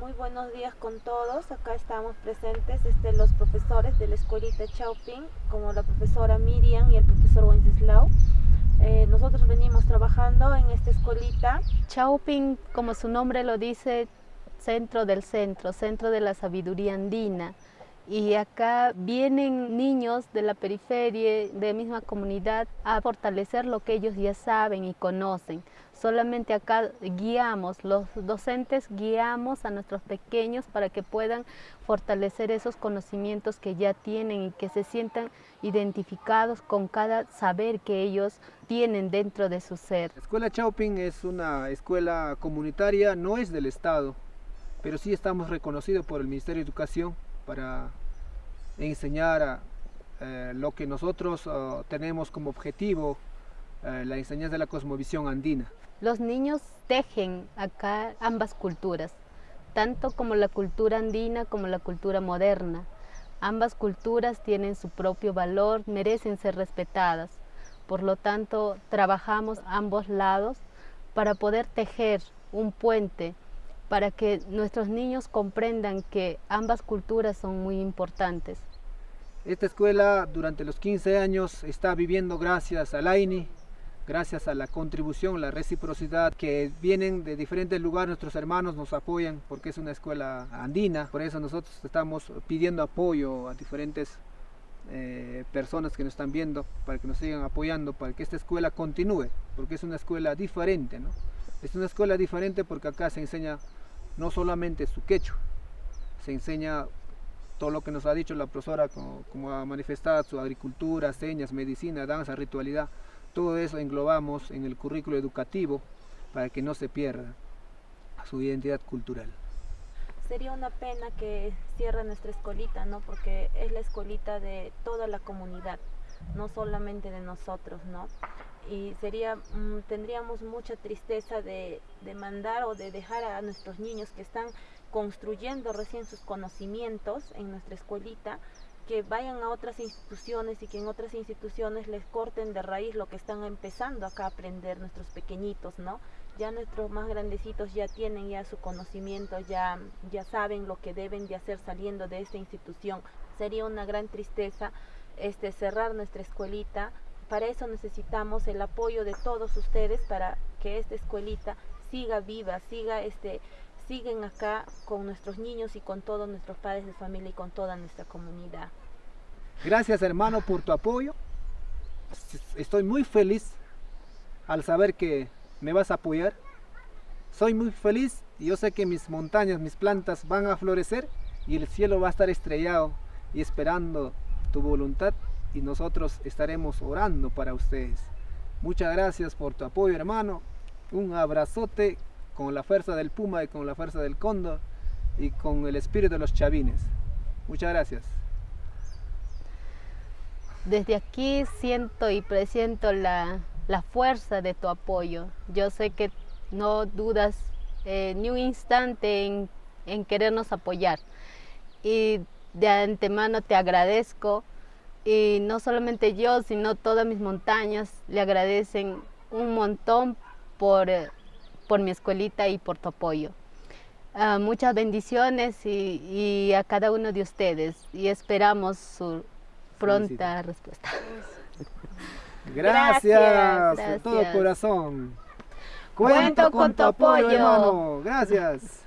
Muy buenos días con todos. Acá estamos presentes este, los profesores de la escuelita Chauping, como la profesora Miriam y el profesor Wenceslao. Eh, nosotros venimos trabajando en esta escuelita. Chauping, como su nombre lo dice, centro del centro, centro de la sabiduría andina y acá vienen niños de la periferia, de la misma comunidad, a fortalecer lo que ellos ya saben y conocen. Solamente acá guiamos, los docentes guiamos a nuestros pequeños para que puedan fortalecer esos conocimientos que ya tienen y que se sientan identificados con cada saber que ellos tienen dentro de su ser. La Escuela Chauping es una escuela comunitaria, no es del Estado, pero sí estamos reconocidos por el Ministerio de Educación para enseñar eh, lo que nosotros uh, tenemos como objetivo, eh, la enseñanza de la cosmovisión andina. Los niños tejen acá ambas culturas, tanto como la cultura andina como la cultura moderna. Ambas culturas tienen su propio valor, merecen ser respetadas. Por lo tanto, trabajamos ambos lados para poder tejer un puente para que nuestros niños comprendan que ambas culturas son muy importantes. Esta escuela durante los 15 años está viviendo gracias al AINI, gracias a la contribución, la reciprocidad que vienen de diferentes lugares, nuestros hermanos nos apoyan porque es una escuela andina, por eso nosotros estamos pidiendo apoyo a diferentes eh, personas que nos están viendo para que nos sigan apoyando, para que esta escuela continúe, porque es una escuela diferente, ¿no? Es una escuela diferente porque acá se enseña no solamente su quechua, se enseña todo lo que nos ha dicho la profesora, como, ha manifestado, su agricultura, señas, medicina, danza, ritualidad, todo eso englobamos en el currículo educativo para que no se pierda su identidad cultural. Sería una pena que cierre nuestra escolita, ¿no? Porque es la escolita de toda la comunidad, no solamente de nosotros, ¿no? Y sería mm, tendríamos mucha tristeza de, de, mandar o de dejar a nuestros niños que están construyendo recién sus conocimientos en nuestra escuelita que vayan a otras instituciones y que en otras instituciones les corten de raíz lo que están empezando acá a aprender nuestros pequeñitos, ¿no? Ya nuestros más grandecitos ya tienen ya su conocimiento, ya, ya saben lo que deben de hacer saliendo de esta institución. Sería una gran tristeza este, cerrar nuestra escuelita para eso necesitamos el apoyo de todos ustedes para que esta escuelita siga viva, siga este, siguen acá con nuestros niños y con todos nuestros padres de familia y con toda nuestra comunidad. Gracias hermano por tu apoyo. Estoy muy feliz al saber que me vas a apoyar. Soy muy feliz y yo sé que mis montañas, mis plantas van a florecer y el cielo va a estar estrellado y esperando tu voluntad y nosotros estaremos orando para ustedes. Muchas gracias por tu apoyo hermano. Un abrazote con la fuerza del puma y con la fuerza del cóndor y con el espíritu de los chavines. Muchas gracias. Desde aquí siento y presiento la, fuerza de tu apoyo. Yo sé que no dudas eh, ni un instante en, en querernos apoyar. Y de antemano te agradezco y no solamente yo, sino todas mis montañas le agradecen un montón por, eh, por mi escuelita y por tu apoyo. Ah, muchas bendiciones y, a cada uno de ustedes y esperamos su pronta respuesta. Gracias, de todo corazón. Cuento, con, tu apoyo, hermano. Gracias.